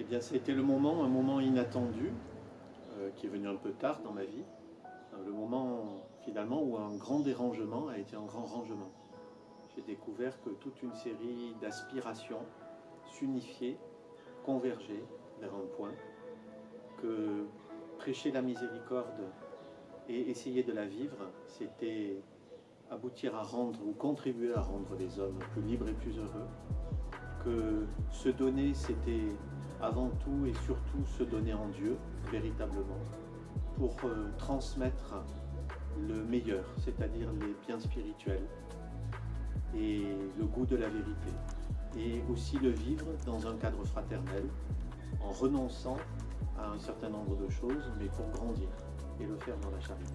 bien, c'était le moment, un moment inattendu, euh, qui est venu un peu tard dans ma vie. Euh, le moment, finalement, où un grand dérangement a été un grand rangement. J'ai découvert que toute une série d'aspirations s'unifiaient, convergeaient vers un point, que prêcher la miséricorde et essayer de la vivre, c'était aboutir à rendre ou contribuer à rendre les hommes plus libres et plus heureux, que se donner, c'était avant tout et surtout se donner en Dieu, véritablement, pour euh, transmettre le meilleur, c'est-à-dire les biens spirituels et le goût de la vérité, et aussi le vivre dans un cadre fraternel, en renonçant à un certain nombre de choses, mais pour grandir et le faire dans la charité.